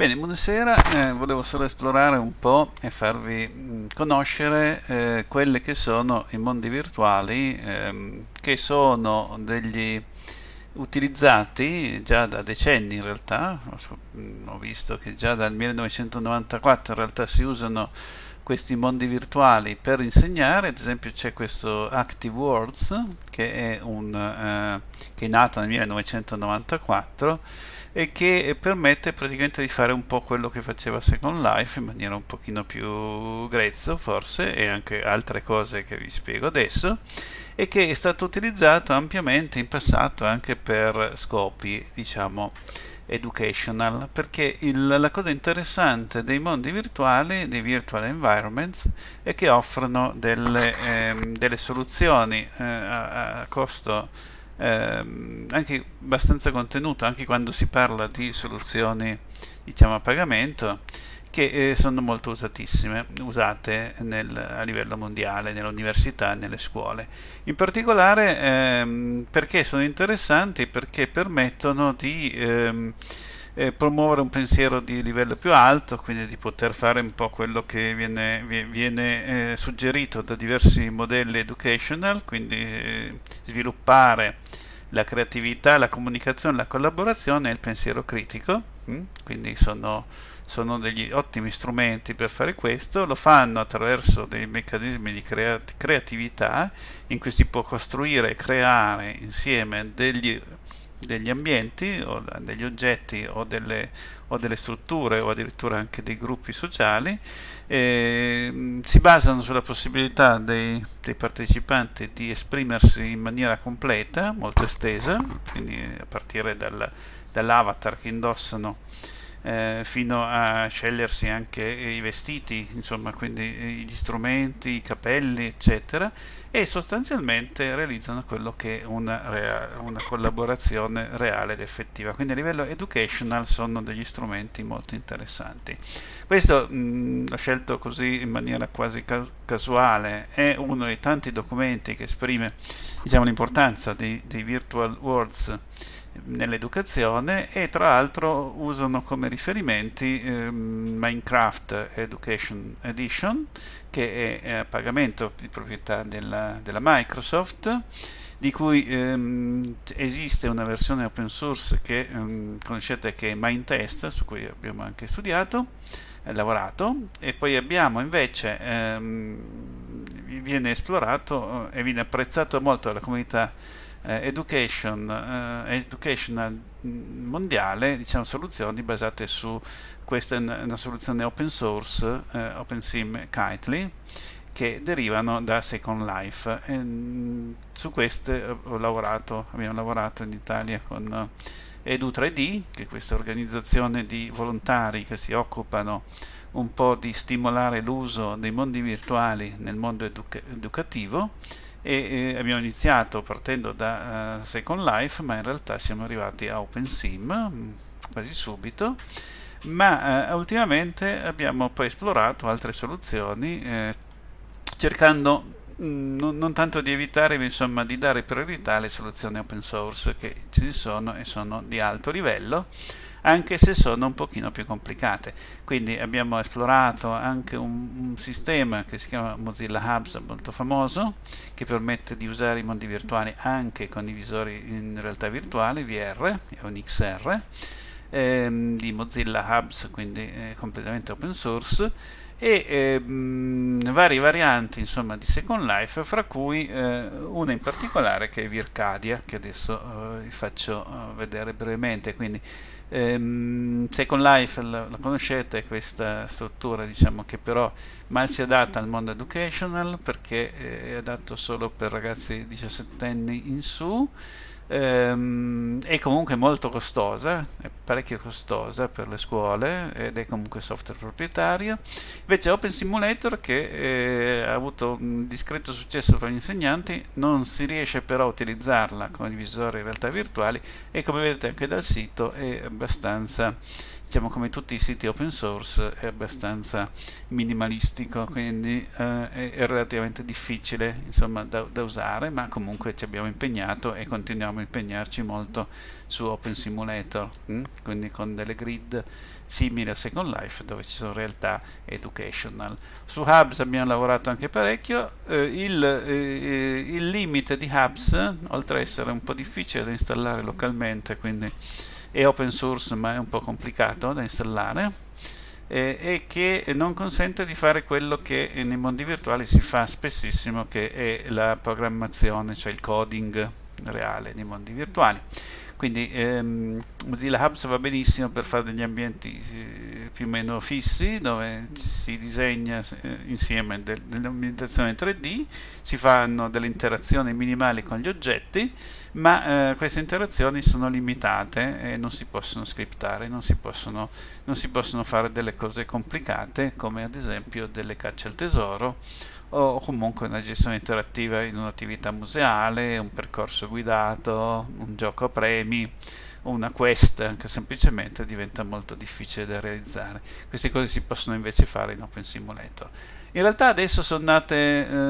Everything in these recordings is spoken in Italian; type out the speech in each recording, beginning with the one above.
Bene, buonasera, eh, volevo solo esplorare un po' e farvi mh, conoscere eh, quelli che sono i mondi virtuali ehm, che sono degli utilizzati già da decenni in realtà, ho visto che già dal 1994 in realtà si usano questi mondi virtuali per insegnare, ad esempio c'è questo Active Worlds che è, un, eh, che è nato nel 1994 e che permette praticamente di fare un po' quello che faceva Second Life in maniera un pochino più grezzo forse e anche altre cose che vi spiego adesso e che è stato utilizzato ampiamente in passato anche per scopi diciamo educational perché il, la cosa interessante dei mondi virtuali, dei virtual environments, è che offrono delle, ehm, delle soluzioni eh, a, a costo ehm, anche abbastanza contenuto anche quando si parla di soluzioni diciamo a pagamento che eh, sono molto usatissime, usate nel, a livello mondiale, nelle università e nelle scuole. In particolare ehm, perché sono interessanti? Perché permettono di ehm, eh, promuovere un pensiero di livello più alto, quindi di poter fare un po' quello che viene, viene eh, suggerito da diversi modelli educational, quindi eh, sviluppare la creatività, la comunicazione, la collaborazione e il pensiero critico, mm? quindi sono, sono, degli ottimi strumenti per fare questo, lo fanno attraverso dei meccanismi di creat creatività in cui si può costruire e creare insieme degli degli ambienti o degli oggetti o delle, o delle strutture o addirittura anche dei gruppi sociali eh, si basano sulla possibilità dei, dei, partecipanti di esprimersi in maniera completa, molto estesa, quindi a partire dal, dall'avatar che indossano eh, fino a scegliersi anche i vestiti, insomma, quindi gli strumenti, i capelli, eccetera, e sostanzialmente realizzano quello che è una, una collaborazione reale ed effettiva. Quindi a livello educational sono degli strumenti molto interessanti. Questo mh, l'ho scelto così in maniera quasi ca casuale, è uno dei tanti documenti che esprime diciamo, l'importanza dei, dei virtual worlds nell'educazione e tra l'altro usano come riferimenti eh, Minecraft Education Edition che è a pagamento di proprietà della, della Microsoft di cui ehm, esiste una versione open source che ehm, conoscete che è Mindtest su cui abbiamo anche studiato eh, lavorato e poi abbiamo invece ehm, viene esplorato eh, e viene apprezzato molto dalla comunità eh, education, eh, educational mondiale, diciamo soluzioni basate su questa una soluzione open source, eh, OpenSIM Kitely, che derivano da Second Life. E, mh, su queste ho lavorato, abbiamo lavorato in Italia con Edu3D, che è questa organizzazione di volontari che si occupano un po' di stimolare l'uso dei mondi virtuali nel mondo educa educativo e eh, abbiamo iniziato partendo da uh, Second Life ma in realtà siamo arrivati a OpenSIM mm, quasi subito. Ma uh, ultimamente abbiamo poi esplorato altre soluzioni eh, cercando mm, non, non, tanto di evitare ma insomma di dare priorità alle soluzioni open source che ci sono e sono di alto livello anche se sono un pochino più complicate. Quindi abbiamo esplorato anche un, un, sistema che si chiama Mozilla Hubs, molto famoso, che permette di usare i mondi virtuali anche con i visori in realtà virtuale, VR o in XR, ehm, di Mozilla Hubs, quindi eh, completamente open source, e ehm, varie varianti insomma, di Second Life, fra cui eh, una in particolare che è Vircadia, che adesso eh, vi faccio eh, vedere brevemente. Quindi, ehm, Second Life la, la, conoscete, questa struttura diciamo, che però mal si adatta al mondo educational perché è adatto solo per ragazzi 17 anni in su ehm, è comunque molto costosa, è parecchio costosa per le scuole ed è comunque software proprietario. Invece Open Simulator che eh, ha avuto un discreto successo fra gli insegnanti, non si riesce però a utilizzarla come divisore in realtà virtuali e come vedete anche dal sito è abbastanza diciamo come tutti i siti open source è abbastanza minimalistico quindi eh, è, relativamente difficile insomma da, da, usare ma comunque ci abbiamo impegnato e continuiamo a impegnarci molto su Open Simulator hm? quindi con delle grid simili a Second Life dove ci sono realtà educational su Hubs abbiamo lavorato anche parecchio eh, il, eh, il limite di Hubs oltre a essere un po' difficile da installare localmente quindi è open source ma è un po' complicato da installare eh, e che non consente di fare quello che nei mondi virtuali si fa spessissimo che è la programmazione, cioè il coding reale nei mondi virtuali quindi ehm, Mozilla Hubs va benissimo per fare degli ambienti eh, più o meno fissi dove si disegna eh, insieme de dell'ambientazione 3D si fanno delle interazioni minimali con gli oggetti ma eh, queste interazioni sono limitate e non si possono scriptare non si possono, non si possono fare delle cose complicate come ad esempio delle cacce al tesoro o comunque una gestione interattiva in un'attività museale, un percorso guidato, un gioco a premi, una quest anche semplicemente diventa molto difficile da realizzare. Queste cose si possono invece fare in Open Simulator. In realtà adesso sono nate,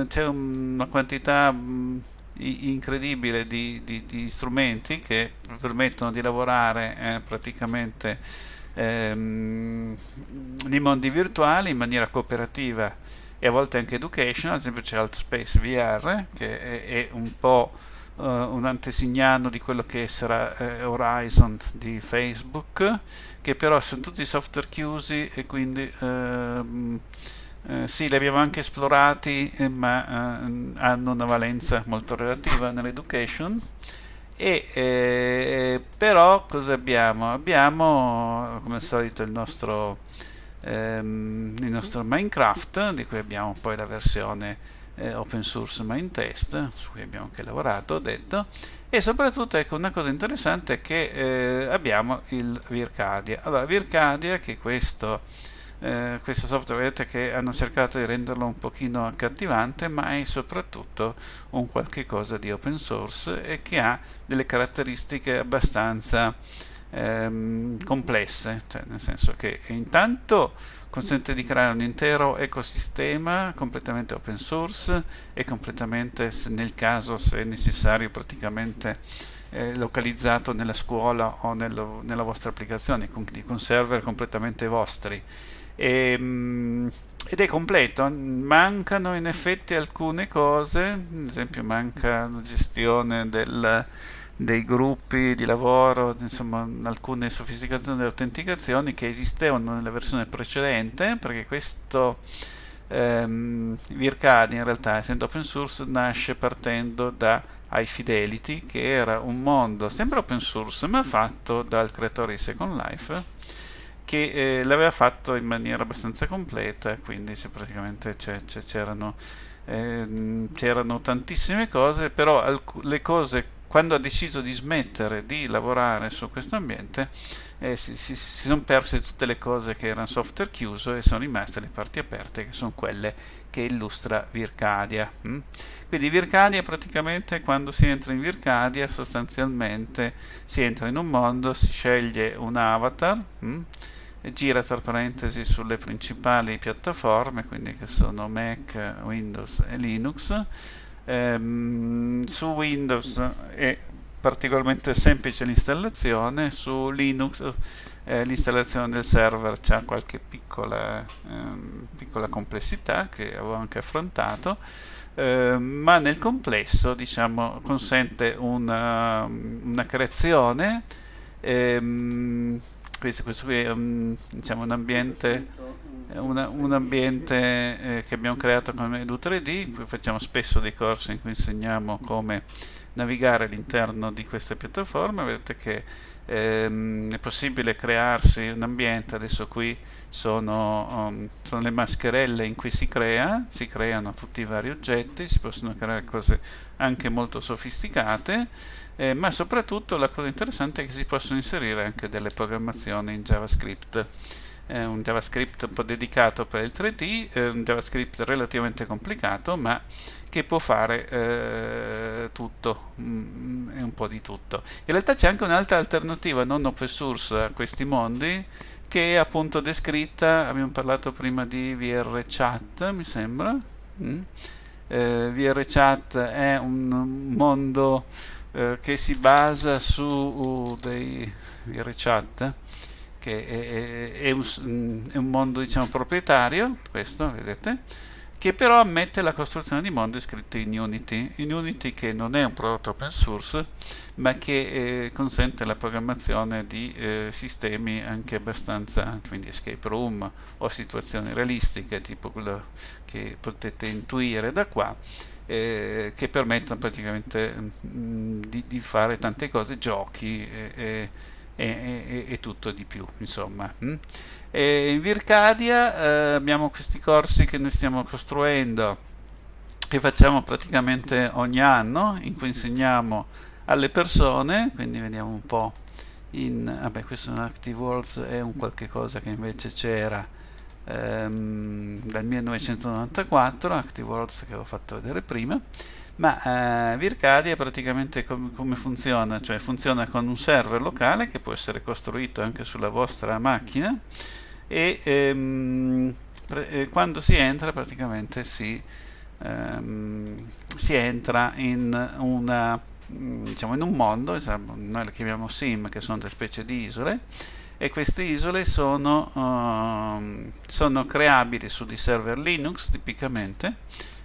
eh, c'è una quantità mh, incredibile di, di, di, strumenti che permettono di lavorare eh, praticamente ehm, nei mondi virtuali in maniera cooperativa e a volte anche educational, ad esempio c'è AltSpace VR che è, è un po' uh, un antesignano di quello che sarà uh, Horizon di Facebook, che però sono tutti software chiusi e quindi uh, sì, li abbiamo anche esplorati, ma hanno una valenza molto relativa nell'education. E, eh, però cosa abbiamo? Abbiamo come al solito il nostro ehm, il nostro Minecraft, di cui abbiamo poi la versione eh, open source main test, su cui abbiamo anche lavorato, ho detto, e soprattutto ecco una cosa interessante è che eh, abbiamo il Vircadia. Allora, Vircadia, che questo, eh, questo software, vedete che hanno cercato di renderlo un pochino accattivante, ma è soprattutto un qualche cosa di open source e che ha delle caratteristiche abbastanza ehm, complesse, cioè nel senso che intanto consente di creare un intero ecosistema completamente open source e completamente, nel caso se necessario, praticamente eh, localizzato nella scuola o nello, nella vostra applicazione, quindi con server completamente vostri. E, ehm, ed è completo, mancano in effetti alcune cose, ad esempio manca la gestione del dei gruppi di lavoro, insomma alcune sofisticazioni delle autenticazioni che esistevano nella versione precedente, perché questo ehm, Vircadi in realtà essendo open source nasce partendo da iFidelity che era un mondo sempre open source ma fatto dal creatore di Second Life che eh, l'aveva fatto in maniera abbastanza completa quindi praticamente c'erano eh, c'erano tantissime cose però le cose quando ha deciso di smettere di lavorare su questo ambiente eh, si, si, si, sono perse tutte le cose che erano software chiuso e sono rimaste le parti aperte che sono quelle che illustra Vircadia hm? quindi Vircadia praticamente quando si entra in Vircadia sostanzialmente si entra in un mondo si sceglie un avatar hm? gira tra parentesi sulle principali piattaforme quindi che sono Mac, Windows e Linux ehm, su Windows è particolarmente semplice l'installazione, su Linux eh, l'installazione del server ha qualche piccola, ehm, piccola, complessità che avevo anche affrontato, eh, ma nel complesso diciamo, consente una, una creazione, ehm, questo, questo, qui è un, diciamo, un ambiente una, un ambiente eh, che abbiamo creato come Edu3D, qui facciamo spesso dei corsi in cui insegniamo come navigare all'interno di queste piattaforme, vedete che ehm, è possibile crearsi un ambiente, adesso qui sono, um, sono, le mascherelle in cui si crea, si creano tutti i vari oggetti, si possono creare cose anche molto sofisticate, eh, ma soprattutto la cosa interessante è che si possono inserire anche delle programmazioni in JavaScript un JavaScript un po' dedicato per il 3D, eh, un JavaScript relativamente complicato ma che può fare eh, tutto mm, e un po' di tutto. In realtà c'è anche un'altra alternativa non open source a questi mondi che è appunto descritta, abbiamo parlato prima di VRChat mi sembra, mm? eh, VRChat è un mondo eh, che si basa su dei VRChat che è, è, è, un, è, un, mondo diciamo proprietario questo vedete che però ammette la costruzione di mondi scritti in Unity, in Unity che non è un prodotto open source, ma che eh, consente la programmazione di eh, sistemi anche abbastanza, quindi escape room o situazioni realistiche, tipo quello che potete intuire da qua, eh, che permettono praticamente mh, mm, di, di, fare tante cose, giochi e, e, e tutto di più, insomma. Hm? E in Vircadia eh, abbiamo questi corsi che noi stiamo costruendo, che facciamo praticamente ogni anno, in cui insegniamo alle persone, quindi vediamo un po' in, vabbè questo è un Active Worlds, è un qualche cosa che invece c'era ehm, dal 1994, Active Worlds che ho fatto vedere prima, ma eh, Vircadia praticamente com come funziona? Cioè funziona con un server locale che può essere costruito anche sulla vostra macchina e ehm, eh, quando si entra praticamente si, ehm, si entra in una mm, diciamo in un mondo, noi le chiamiamo sim, che sono delle specie di isole, e queste isole sono, uh, sono creabili su dei server Linux tipicamente,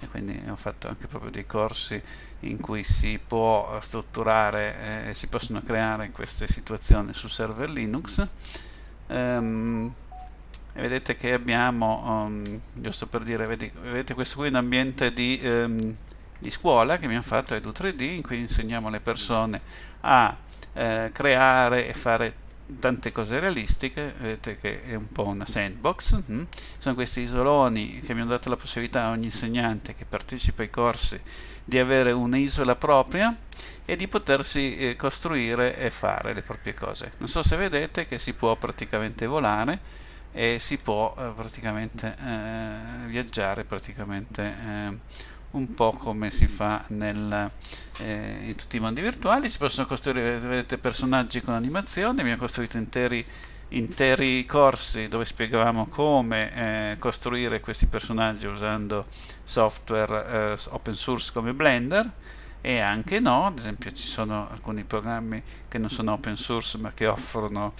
e quindi ho fatto anche proprio dei corsi in cui si può strutturare eh, si possono creare queste situazioni su server Linux. Um, e vedete che abbiamo, um, giusto per dire, vedete, questo qui è un ambiente di, um, di scuola che abbiamo fatto Edu 3D in cui insegniamo alle persone a eh, creare e fare tante cose realistiche, vedete che è un po' una sandbox, hm? sono questi isoloni che abbiamo dato la possibilità a ogni insegnante che partecipa ai corsi di avere un'isola propria e di potersi eh, costruire e fare le proprie cose. Non so se vedete che si può praticamente volare, e si può eh, praticamente eh, viaggiare praticamente eh, un po' come si fa nel, eh, in tutti i mondi virtuali. Si possono costruire vedete, personaggi con animazioni. Abbiamo costruito interi, interi corsi dove spiegavamo come eh, costruire questi personaggi usando software eh, open source come Blender. E anche no, ad esempio ci sono alcuni programmi che non sono open source ma che offrono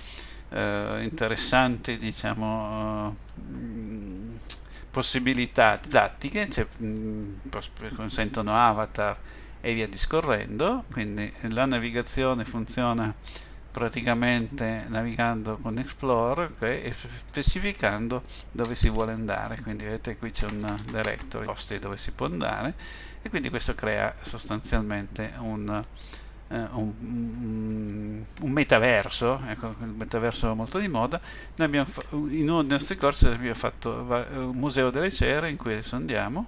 eh, interessanti diciamo, uh, possibilità didattiche, cioè, mm, consentono avatar e via discorrendo, quindi la navigazione funziona praticamente navigando con Explorer okay, e specificando dove si vuole andare. Quindi vedete qui c'è un directory posti dove si può andare e quindi questo crea sostanzialmente un, un, un, un, metaverso, ecco, il metaverso molto di moda, noi abbiamo in uno dei nostri corsi abbiamo fatto un museo delle cere in cui adesso andiamo,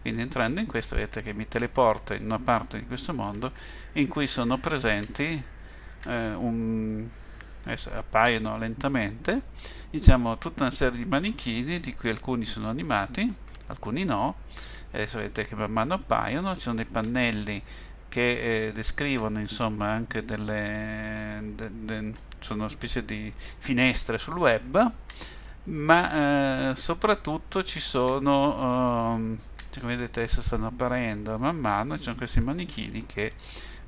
quindi entrando in questo vedete che mi teleporta in una parte di questo mondo in cui sono presenti eh, un, adesso appaiono lentamente diciamo tutta una serie di manichini di cui alcuni sono animati alcuni no. Adesso vedete che man mano appaiono ci sono dei pannelli che eh, descrivono insomma anche delle de, de, sono specie di finestre sul web ma eh, soprattutto ci sono um, come vedete adesso stanno apparendo man mano ci sono questi manichini che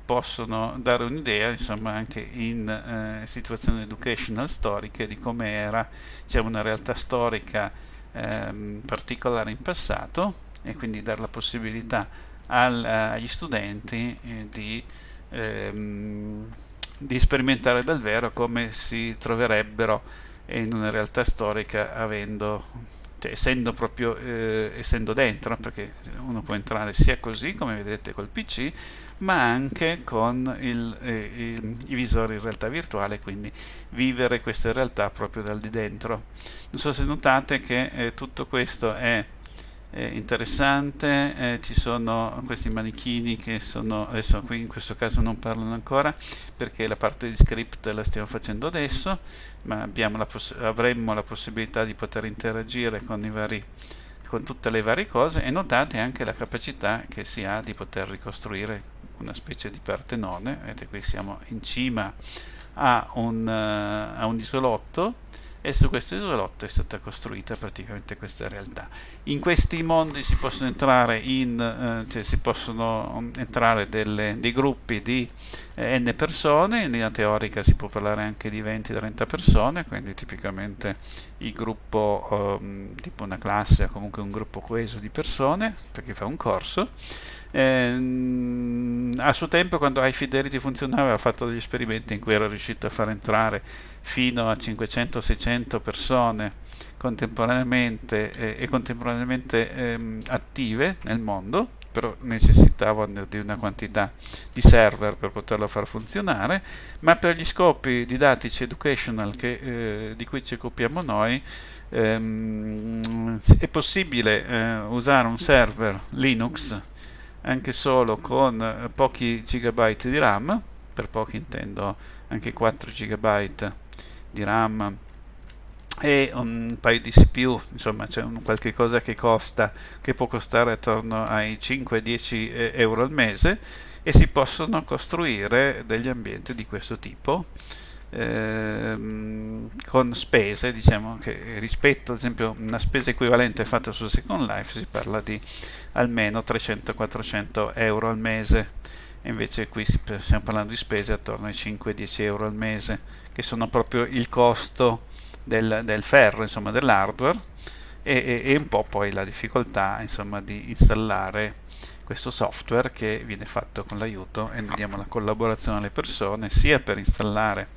possono dare un'idea insomma anche in eh, situazioni educational storiche di come era diciamo, una realtà storica ehm, particolare in passato e quindi dare la possibilità al, eh, agli studenti eh, di, ehm, di sperimentare davvero come si troverebbero in una realtà storica avendo cioè essendo proprio eh, essendo dentro perché uno può entrare sia così come vedete col pc ma anche con il, eh, il, i visori in realtà virtuale quindi vivere questa realtà proprio dal di dentro. Non so se notate che eh, tutto questo è interessante, eh, ci sono questi manichini che sono, adesso qui in questo caso non parlano ancora perché la parte di script la stiamo facendo adesso, ma la avremmo la possibilità di poter interagire con, vari, con tutte le varie cose e notate anche la capacità che si ha di poter ricostruire una specie di partenone, vedete qui siamo in cima a un, uh, a un isolotto e su questo isolotto è stata costruita praticamente questa realtà. In questi mondi si possono entrare, in, eh, cioè si possono entrare delle, dei gruppi di eh, n persone, in linea teorica si può parlare anche di 20-30 persone, quindi tipicamente il gruppo, eh, tipo una classe o comunque un gruppo coeso di persone, perché fa un corso. Eh, a suo tempo quando iFidelity funzionava aveva fatto degli esperimenti in cui era riuscito a far entrare fino a 500-600 persone contemporaneamente eh, e contemporaneamente ehm, attive nel mondo però necessitavano di una quantità di server per poterlo far funzionare, ma per gli scopi didattici educational che, eh, di cui ci occupiamo noi ehm, è possibile eh, usare un server Linux anche solo con pochi gigabyte di RAM, per pochi intendo anche 4 gigabyte di RAM e un paio di CPU, insomma c'è un qualche cosa che costa, che può costare attorno ai 5-10 eh, euro al mese e si possono costruire degli ambienti di questo tipo ehm, con spese, diciamo che rispetto ad esempio una spesa equivalente fatta su Second Life si parla di almeno 300-400 euro al mese. Invece qui stiamo parlando di spese attorno ai 5-10 euro al mese che sono proprio il costo del, del ferro, insomma dell'hardware e, e, e, un po' poi la difficoltà insomma di installare questo software che viene fatto con l'aiuto e noi diamo la collaborazione alle persone sia per installare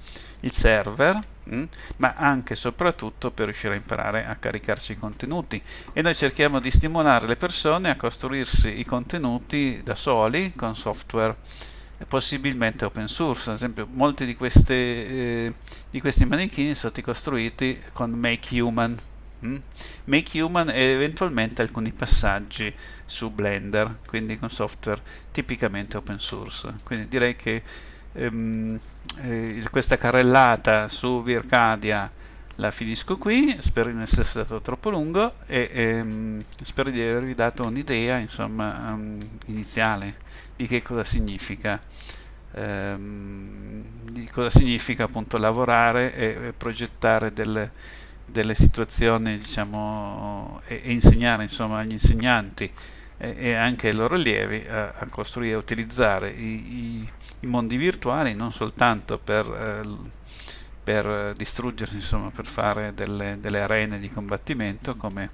il server mm, ma anche e soprattutto per riuscire a imparare a caricarci i contenuti. E noi cerchiamo di stimolare le persone a costruirsi i contenuti da soli con software possibilmente open source. Ad esempio molti di, queste, eh, di questi manichini sono stati costruiti con Make Human mm? Make Human e eventualmente alcuni passaggi su Blender quindi con software tipicamente open source quindi direi che ehm, eh, questa carrellata su Vircadia la finisco qui, spero di non essere stato troppo lungo e ehm, spero di avervi dato un'idea um, iniziale di che cosa significa ehm, di cosa significa appunto lavorare e, e progettare delle, delle, situazioni diciamo e, e, insegnare insomma agli insegnanti e, e anche ai loro allievi a, a costruire e utilizzare i, i, i, mondi virtuali non soltanto per eh, per distruggersi, insomma, per fare delle, delle arene di combattimento come,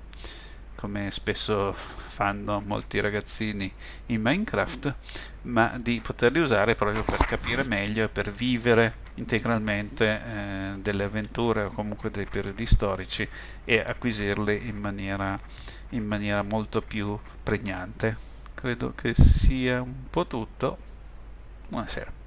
come spesso fanno molti ragazzini in Minecraft, ma di poterli usare proprio per capire meglio e per vivere integralmente eh, delle avventure o comunque dei periodi storici e acquisirli in maniera, in maniera molto più pregnante. Credo che sia un po' tutto. Buonasera.